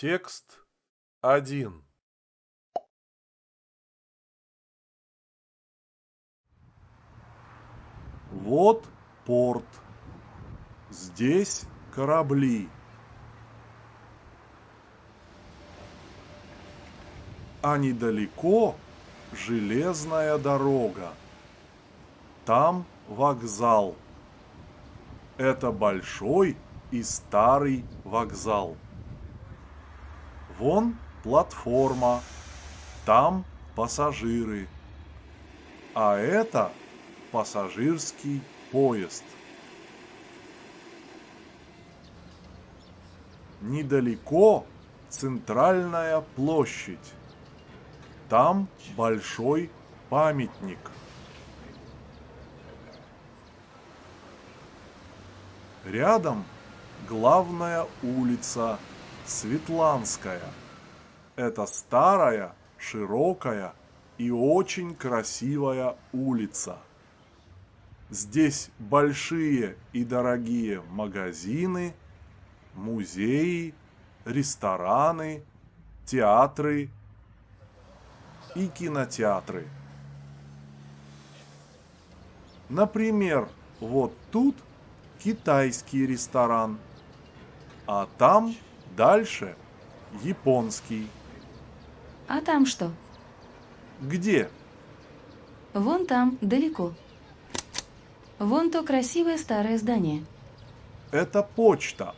Текст 1 Вот порт. Здесь корабли. А недалеко железная дорога. Там вокзал. Это большой и старый вокзал. Вон платформа, там пассажиры. А это пассажирский поезд. Недалеко центральная площадь. Там большой памятник. Рядом главная улица Светланская. Это старая, широкая и очень красивая улица. Здесь большие и дорогие магазины, музеи, рестораны, театры и кинотеатры. Например, вот тут китайский ресторан, а там дальше японский. А там что? Где? Вон там, далеко. Вон то красивое старое здание. Это почта.